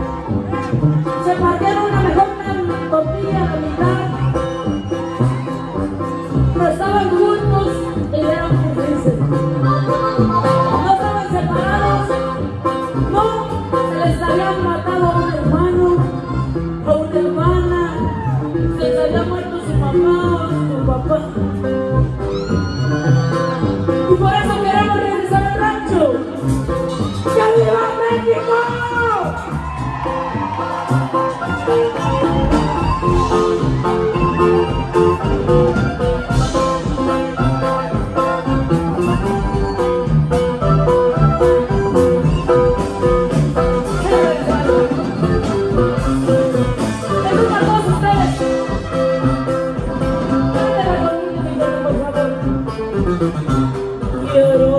se your